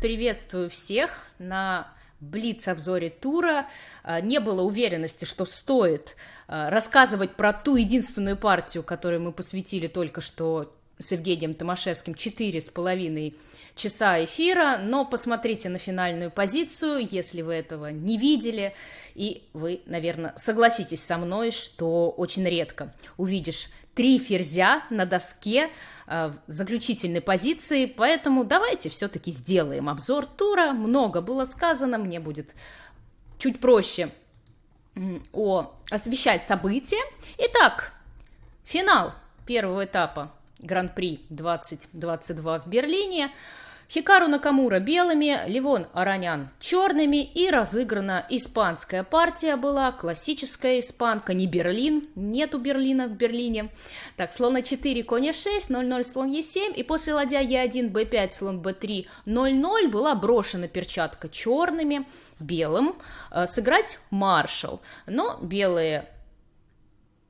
Приветствую всех на Блиц-обзоре тура. А, не было уверенности, что стоит а, рассказывать про ту единственную партию, которую мы посвятили только что с Евгением Томашевским, четыре с половиной часа эфира, но посмотрите на финальную позицию, если вы этого не видели, и вы, наверное, согласитесь со мной, что очень редко увидишь три ферзя на доске э, заключительной позиции, поэтому давайте все-таки сделаем обзор тура. Много было сказано, мне будет чуть проще о, освещать события. Итак, финал первого этапа Гран-при 2022 в Берлине – Хикару Накамура белыми, Ливон Аранян черными и разыграна испанская партия была, классическая испанка, не Берлин, нету Берлина в Берлине. Так, слон А4, конь F6, 0-0, слон Е7, и после ладья Е1, Б5, слон Б3, 0-0 была брошена перчатка черными, белым, э, сыграть маршал. Но белые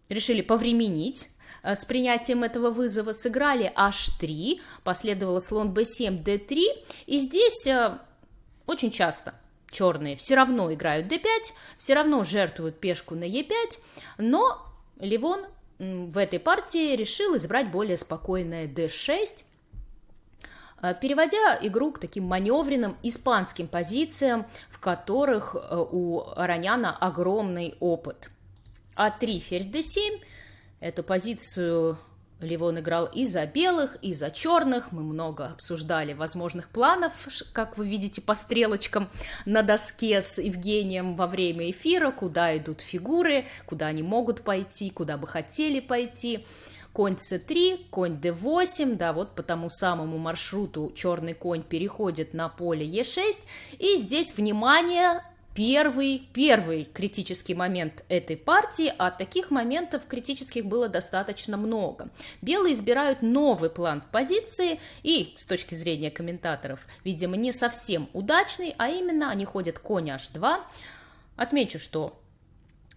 решили повременить, с принятием этого вызова сыграли h3, последовало слон b7, d3, и здесь э, очень часто черные все равно играют d5, все равно жертвуют пешку на e5, но Ливон в этой партии решил избрать более спокойное d6, э, переводя игру к таким маневренным испанским позициям, в которых у Араняна огромный опыт. А3, ферзь d7, Эту позицию Ливон играл и за белых, и за черных. Мы много обсуждали возможных планов, как вы видите по стрелочкам на доске с Евгением во время эфира, куда идут фигуры, куда они могут пойти, куда бы хотели пойти. Конь c3, конь d8, да, вот по тому самому маршруту черный конь переходит на поле e6. И здесь, внимание, первый, первый критический момент этой партии, а таких моментов критических было достаточно много. Белые избирают новый план в позиции и, с точки зрения комментаторов, видимо, не совсем удачный, а именно они ходят конь h2. Отмечу, что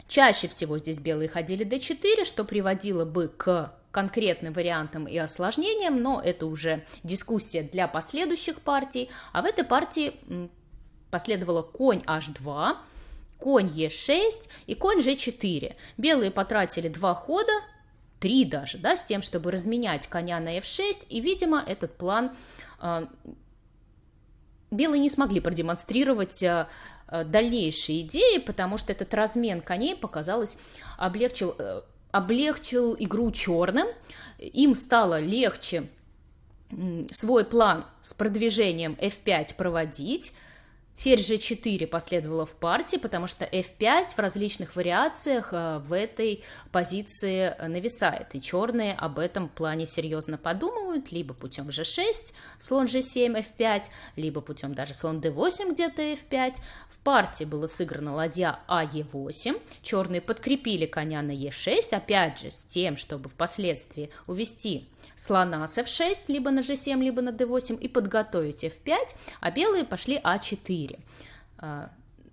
чаще всего здесь белые ходили d4, что приводило бы к конкретным вариантам и осложнениям, но это уже дискуссия для последующих партий. А в этой партии Последовало конь h2, конь e6 и конь g4. Белые потратили два хода, три даже, да, с тем, чтобы разменять коня на f6, и, видимо, этот план э, белые не смогли продемонстрировать э, дальнейшие идеи, потому что этот размен коней, показалось, облегчил, э, облегчил игру черным, им стало легче свой план с продвижением f5 проводить, Ферзь g4 последовало в партии, потому что f5 в различных вариациях э, в этой позиции нависает, и черные об этом плане серьезно подумывают, либо путем g6, слон g7, f5, либо путем даже слон d8 где-то f5. В партии было сыграно ладья а e8, черные подкрепили коня на e6, опять же с тем, чтобы впоследствии увести слона с f6, либо на g7, либо на d8 и подготовить f5, а белые пошли a4.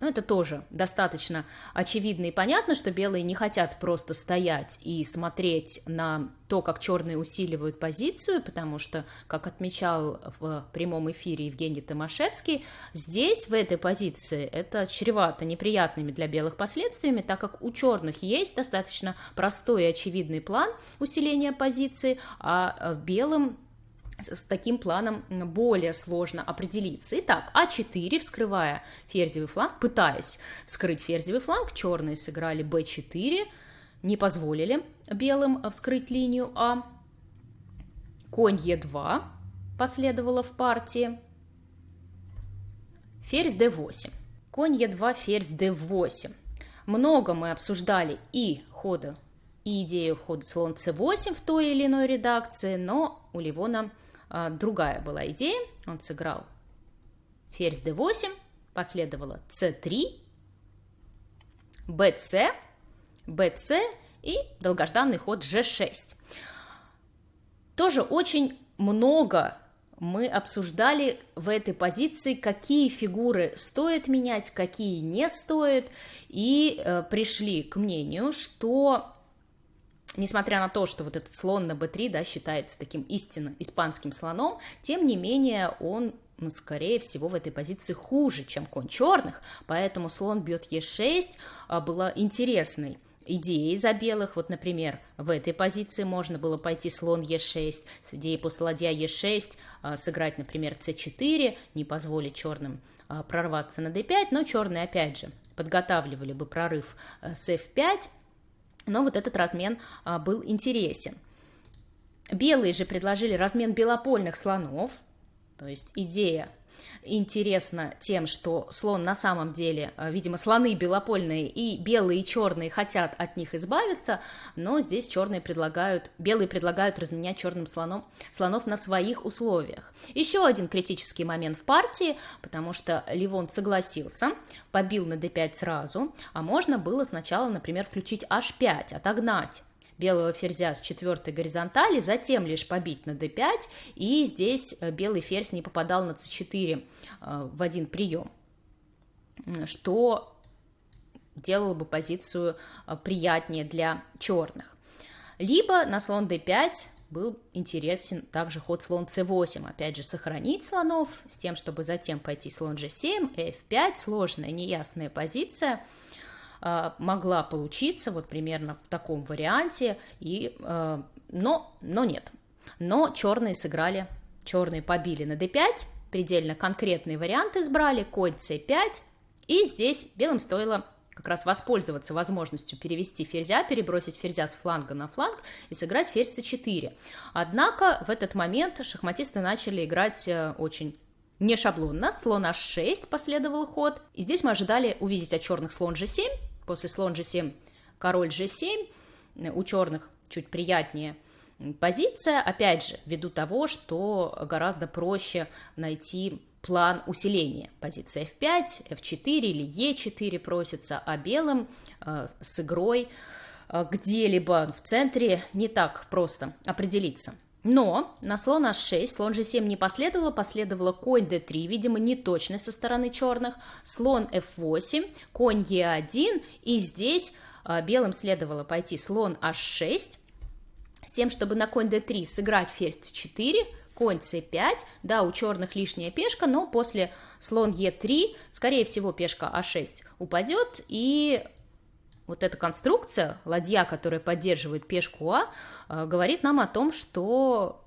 Ну, это тоже достаточно очевидно и понятно, что белые не хотят просто стоять и смотреть на то, как черные усиливают позицию, потому что, как отмечал в прямом эфире Евгений Томашевский, здесь, в этой позиции, это чревато неприятными для белых последствиями, так как у черных есть достаточно простой и очевидный план усиления позиции, а белым с таким планом более сложно определиться. Итак, А4, вскрывая ферзевый фланг, пытаясь вскрыть ферзевый фланг, черные сыграли Б4, не позволили белым вскрыть линию А. Конь Е2 последовало в партии. Ферзь d8. Конь Е2, ферзь d8. Много мы обсуждали и хода, и идею хода слон c8 в той или иной редакции, но у Ливона другая была идея. Он сыграл ферзь d8, последовало c3, bc, bc и долгожданный ход g6. Тоже очень много мы обсуждали в этой позиции, какие фигуры стоит менять, какие не стоит, и э, пришли к мнению, что несмотря на то, что вот этот слон на b3, да, считается таким истинно испанским слоном, тем не менее он скорее всего, в этой позиции хуже, чем конь черных, поэтому слон бьет Е6 а, была интересной идеей за белых. Вот, например, в этой позиции можно было пойти слон Е6, с идеей после ладья Е6 а, сыграть, например, С4, не позволить черным а, прорваться на d5, но черные, опять же, подготавливали бы прорыв с f5, но вот этот размен был интересен. Белые же предложили размен белопольных слонов, то есть идея интересна тем, что слон на самом деле, э, видимо, слоны белопольные и белые и черные хотят от них избавиться, но здесь черные предлагают, белые предлагают разменять черным слоном, слонов на своих условиях. Еще один критический момент в партии, потому что Ливон согласился, побил на d5 сразу, а можно было сначала, например, включить h5, отогнать белого ферзя с четвертой горизонтали, затем лишь побить на d5, и здесь э, белый ферзь не попадал на c4 э, в один прием, что делало бы позицию э, приятнее для черных. Либо на слон d5 был интересен также ход слон c8, опять же сохранить слонов с тем, чтобы затем пойти слон g7, f5, сложная неясная позиция – могла получиться вот примерно в таком варианте, и, а, но, но нет. Но черные сыграли, черные побили на d5, предельно конкретный вариант избрали, конь c5, и здесь белым стоило как раз воспользоваться возможностью перевести ферзя, перебросить ферзя с фланга на фланг и сыграть ферзь c4. Однако в этот момент шахматисты начали играть э, очень не шаблонно. Слон h6 последовал ход. И здесь мы ожидали увидеть от черных слон g7, после слон g7, король g7, у черных чуть приятнее позиция, опять же, ввиду того, что гораздо проще найти план усиления. Позиция f5, f4 или e4 просится, а белым э, с игрой э, где-либо в центре не так просто определиться. Но на слон h6, слон g7 не последовало, последовало конь d3, видимо, неточность со стороны черных, слон f8, конь e1, и здесь э, белым следовало пойти слон h6, с тем, чтобы на конь d3 сыграть ферзь c4, конь c5, да, у черных лишняя пешка, но после слон e3, скорее всего, пешка a6 упадет, и вот эта конструкция, ладья, которая поддерживает пешку А, э, говорит нам о том, что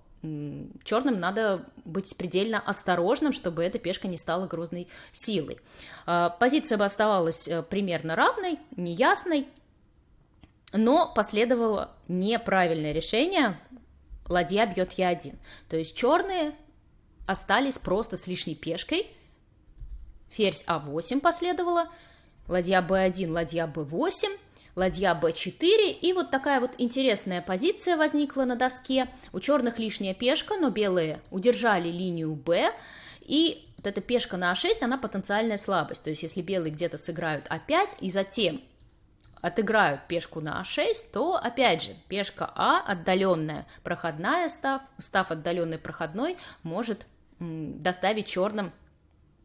черным надо быть предельно осторожным, чтобы эта пешка не стала грозной силой. Э, позиция бы оставалась э, примерно равной, неясной, но последовало неправильное решение, ладья бьет Е1. То есть черные остались просто с лишней пешкой, ферзь А8 последовало, ладья b1, ладья b8, ладья b4, и вот такая вот интересная позиция возникла на доске. У черных лишняя пешка, но белые удержали линию b, и вот эта пешка на a6, она потенциальная слабость. То есть если белые где-то сыграют a5 и затем отыграют пешку на а6, то, опять же, пешка А, отдаленная проходная, став, став отдаленной проходной, может доставить черным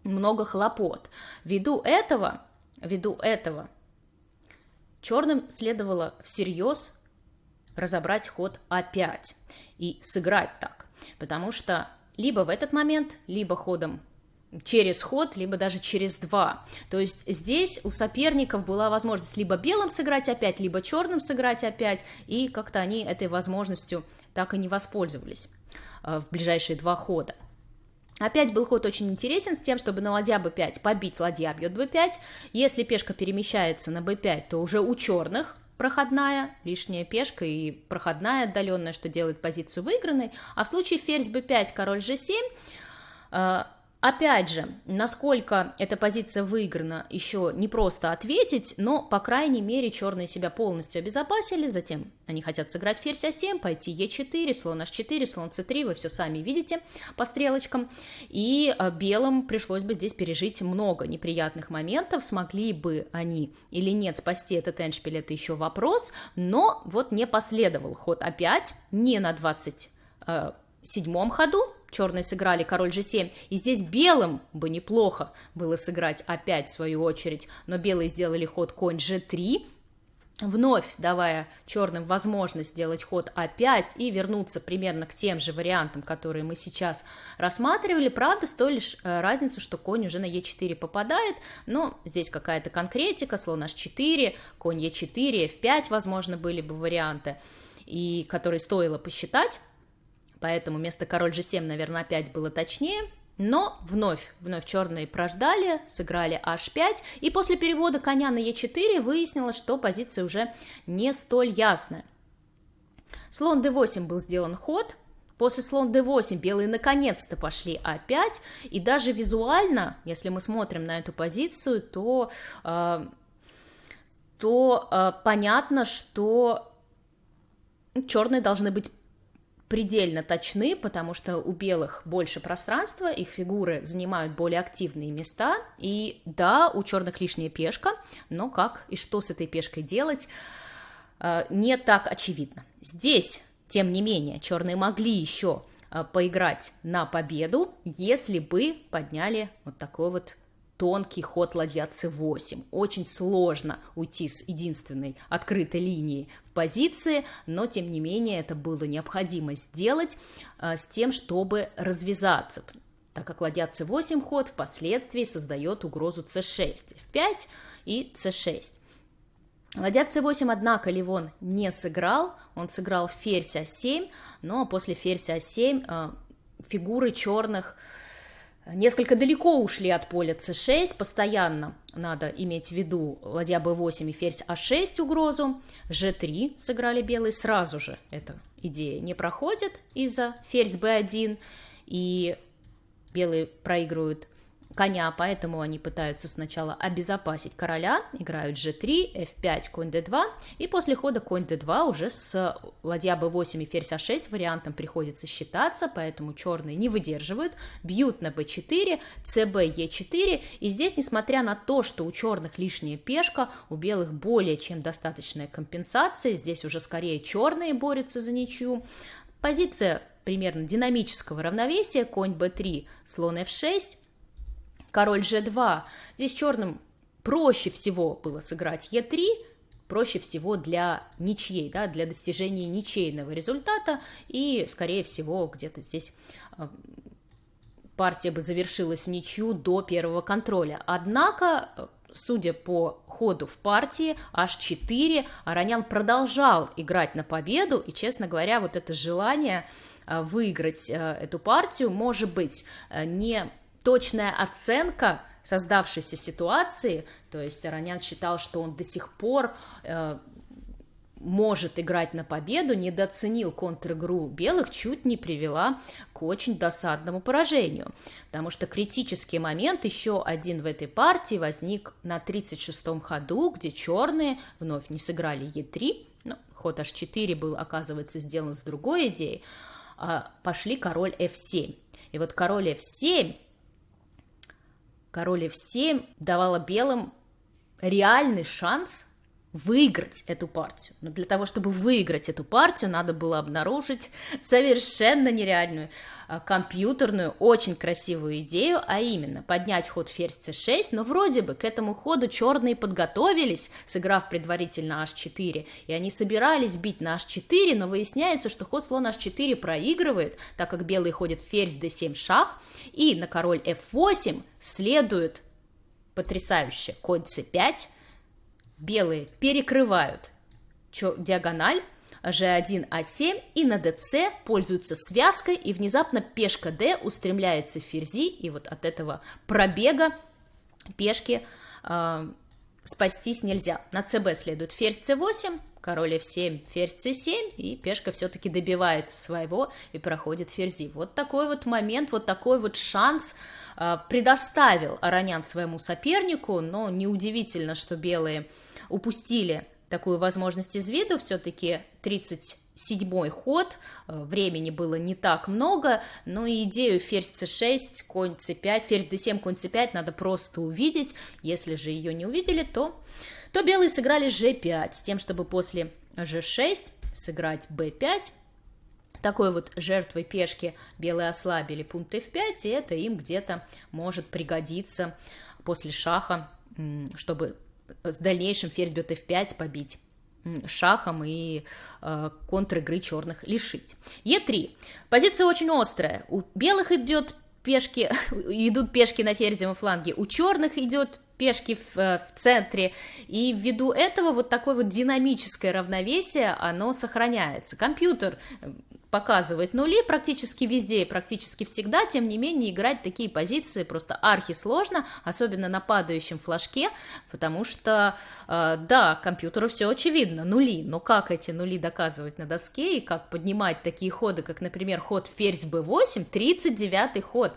много хлопот. Ввиду этого Ввиду этого черным следовало всерьез разобрать ход А5 и сыграть так, потому что либо в этот момент, либо ходом через ход, либо даже через два. То есть здесь у соперников была возможность либо белым сыграть опять, либо черным сыграть опять, и как-то они этой возможностью так и не воспользовались э, в ближайшие два хода. Опять был ход очень интересен с тем, чтобы на ладья b5 побить ладья бьет b5. Если пешка перемещается на b5, то уже у черных проходная, лишняя пешка и проходная отдаленная, что делает позицию выигранной. А в случае ферзь b5, король g7, Опять же, насколько эта позиция выиграна, еще не просто ответить, но, по крайней мере, черные себя полностью обезопасили, затем они хотят сыграть ферзь А7, пойти Е4, слон H4, слон С3, вы все сами видите по стрелочкам, и а, белым пришлось бы здесь пережить много неприятных моментов, смогли бы они или нет спасти этот эншпиль, это еще вопрос, но вот не последовал ход опять, не на 20 седьмом ходу. Черные сыграли король g7, и здесь белым бы неплохо было сыграть опять в свою очередь, но белые сделали ход конь g3, вновь давая черным возможность сделать ход А5 и вернуться примерно к тем же вариантам, которые мы сейчас рассматривали. Правда, с той лишь э, разницу, что конь уже на Е4 попадает, но здесь какая-то конкретика, слон H4, конь Е4, F5, возможно, были бы варианты, и которые стоило посчитать, поэтому вместо король G7, наверное, опять было точнее – но вновь, вновь черные прождали, сыграли h5, и после перевода коня на e4 выяснилось, что позиция уже не столь ясная. Слон d8 был сделан ход, после слон d8 белые наконец-то пошли a5, и даже визуально, если мы смотрим на эту позицию, то, э, то э, понятно, что черные должны быть предельно точны, потому что у белых больше пространства, их фигуры занимают более активные места, и да, у черных лишняя пешка, но как и что с этой пешкой делать, э, не так очевидно. Здесь, тем не менее, черные могли еще э, поиграть на победу, если бы подняли вот такой вот тонкий ход ладья c8. Очень сложно уйти с единственной открытой линии в позиции, но тем не менее это было необходимо сделать э, с тем, чтобы развязаться, так как ладья c8 ход впоследствии создает угрозу c6, f5 и c6. Ладья c8, однако, Ливон не сыграл, он сыграл ферзь а7, но после ферзь а7 э, фигуры черных несколько далеко ушли от поля c6, постоянно надо иметь в виду ладья b8 и ферзь а6 угрозу, g3 сыграли белые. Сразу же, эта идея не проходит из-за ферзь b1, и белые проигрывают коня, поэтому они пытаются сначала обезопасить короля, играют g3, f5, конь d2, и после хода конь d2 уже с ладья b8 и ферзь a6 вариантом приходится считаться, поэтому черные не выдерживают, бьют на b4, cb, e4, и здесь, несмотря на то, что у черных лишняя пешка, у белых более чем достаточная компенсация, здесь уже скорее черные борются за ничью, позиция примерно динамического равновесия, конь b3, слон f6, король g2. Здесь черным проще всего было сыграть e3, проще всего для ничьей, да, для достижения ничейного результата, и, скорее всего, где-то здесь а, партия бы завершилась в ничью до первого контроля. Однако, судя по ходу в партии, h4, Аронян продолжал играть на победу, и, честно говоря, вот это желание а, выиграть а, эту партию, может быть, не точная оценка создавшейся ситуации, то есть Аронян считал, что он до сих пор э, может играть на победу, недооценил контр-игру белых, чуть не привела к очень досадному поражению. Потому что критический момент, еще один в этой партии, возник на 36-м ходу, где черные вновь не сыграли Е3, ну, ход H4 был, оказывается, сделан с другой идеей, а пошли король F7. И вот король F7 король f7 давала белым реальный шанс выиграть эту партию. Но для того, чтобы выиграть эту партию, надо было обнаружить совершенно нереальную а, компьютерную, очень красивую идею, а именно поднять ход ферзь c6, но вроде бы к этому ходу черные подготовились, сыграв предварительно h4, и они собирались бить на h4, но выясняется, что ход слон h4 проигрывает, так как белый ходит ферзь d7 шах, и на король f8 следует потрясающе конь c5, белые перекрывают диагональ, g1, a7 и на dc пользуются связкой, и внезапно пешка d устремляется в ферзи, и вот от этого пробега пешки э, спастись нельзя. На cb следует ферзь c8, король f7, ферзь c7, и пешка все-таки добивается своего и проходит ферзи. Вот такой вот момент, вот такой вот шанс э, предоставил Аронян своему сопернику, но неудивительно, что белые упустили такую возможность из виду, все-таки 37-й ход, э, времени было не так много, но идею ферзь c6, конь c5, ферзь d7, конь c5 надо просто увидеть, если же ее не увидели, то, то белые сыграли g5, с тем, чтобы после g6 сыграть b5, такой вот жертвой пешки белые ослабили пункт f5, и это им где-то может пригодиться после шаха, чтобы с дальнейшим ферзь бьет f5 побить шахом и э, контр-игры черных лишить. Е3. Позиция очень острая. У белых идет пешки, идут пешки на ферзевом фланге, у черных идет пешки в, э, в центре, и ввиду этого вот такое вот динамическое равновесие, оно сохраняется. Компьютер показывает нули практически везде и практически всегда, тем не менее играть такие позиции просто архи сложно, особенно на падающем флажке, потому что, э, да, компьютеру все очевидно, нули, но как эти нули доказывать на доске и как поднимать такие ходы, как, например, ход ферзь b8, 39-й ход.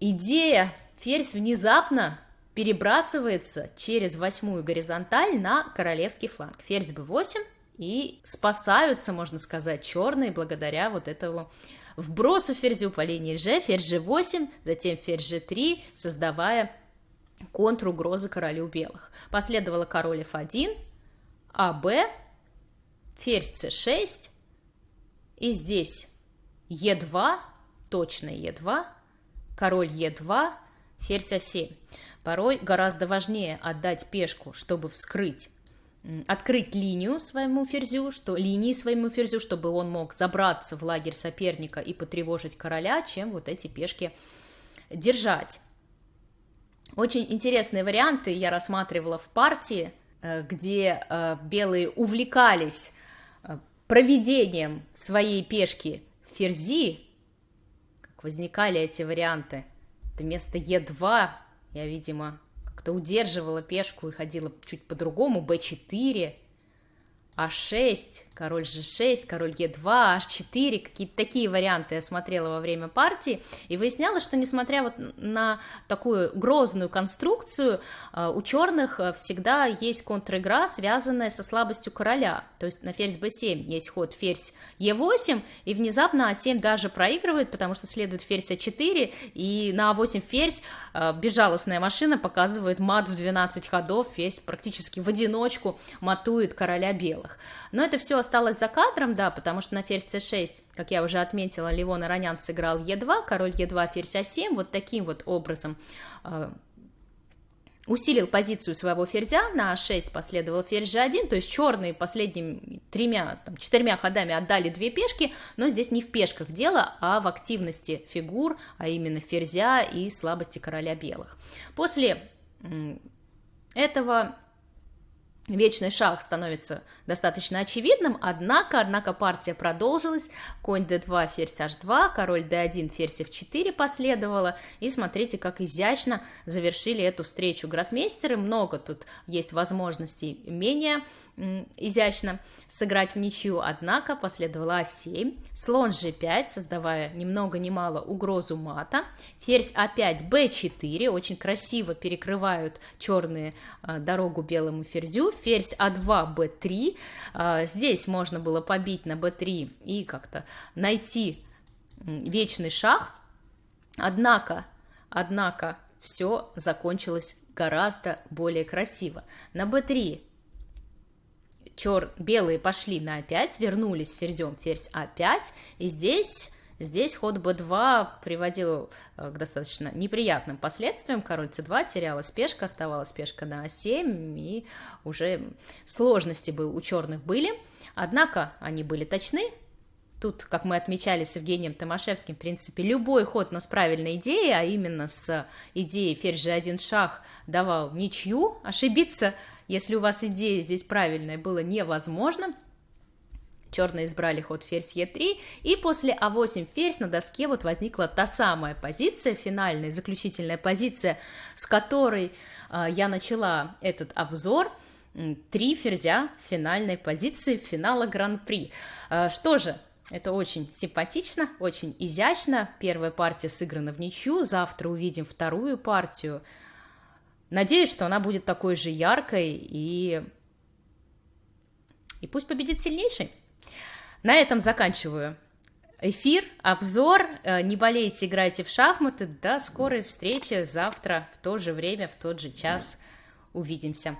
Идея ферзь внезапно перебрасывается через восьмую горизонталь на королевский фланг. Ферзь b8, и спасаются, можно сказать, черные благодаря вот этому вбросу ферзю по линии G, ферзь G8, затем ферзь G3, создавая контругрозы королю белых. Последовало король F1, АБ, ферзь C6, и здесь Е2, точно Е2, король Е2, ферзь А7. Порой гораздо важнее отдать пешку, чтобы вскрыть открыть линию своему ферзю, что линии своему ферзю, чтобы он мог забраться в лагерь соперника и потревожить короля, чем вот эти пешки держать. Очень интересные варианты я рассматривала в партии, э, где э, белые увлекались э, проведением своей пешки ферзи, как возникали эти варианты. Это вместо Е2 я, видимо, как-то удерживала пешку и ходила чуть по-другому, b4, а6, король g6, король e2, h4, какие-то такие варианты я смотрела во время партии, и выяснялось, что несмотря вот на такую грозную конструкцию, а, у черных а, всегда есть контр-игра, связанная со слабостью короля, то есть на ферзь b7 есть ход ферзь e8, и внезапно а7 даже проигрывает, потому что следует ферзь а4, и на а8 ферзь а, безжалостная машина показывает мат в 12 ходов, ферзь практически в одиночку матует короля белых белых. Но это все осталось за кадром, да, потому что на ферзь c6, как я уже отметила, Ливон Аронян сыграл e2, король e2, ферзь а7, вот таким вот образом э, усилил позицию своего ферзя, на а6 последовал ферзь g1, то есть черные последними тремя, там, четырьмя ходами отдали две пешки, но здесь не в пешках дело, а в активности фигур, а именно ферзя и слабости короля белых. После этого Вечный шах становится достаточно очевидным, однако, однако партия продолжилась, конь d2, ферзь h2, король d1, ферзь f4 последовало, и смотрите, как изящно завершили эту встречу гроссмейстеры, много тут есть возможностей менее изящно сыграть в ничью, однако последовала А7, слон G5, создавая ни много ни мало угрозу мата, ферзь А5, Б4, очень красиво перекрывают черные а, дорогу белому ферзю, ферзь А2, Б3, а, здесь можно было побить на Б3 и как-то найти вечный шах, однако, однако все закончилось гораздо более красиво. На b3 чер... белые пошли на А5, вернулись ферзем ферзь А5, и здесь... Здесь ход b2 приводил э, к достаточно неприятным последствиям. Король c2 терялась пешка, оставалась пешка на a7, и уже сложности бы у черных были. Однако они были точны. Тут, как мы отмечали с Евгением Томашевским, в принципе, любой ход, но с правильной идеей, а именно с идеей ферзь g1 шах давал ничью. Ошибиться если у вас идея здесь правильная, было невозможно, Черные избрали ход ферзь Е3, и после А8 ферзь на доске вот возникла та самая позиция, финальная, заключительная позиция, с которой э, я начала этот обзор. Три ферзя в финальной позиции финала Гран-при. Э, что же, это очень симпатично, очень изящно. Первая партия сыграна в ничью, завтра увидим вторую партию. Надеюсь, что она будет такой же яркой и... И пусть победит сильнейший. На этом заканчиваю эфир, обзор. Э, не болейте, играйте в шахматы. До скорой встречи завтра в то же время, в тот же час. Увидимся.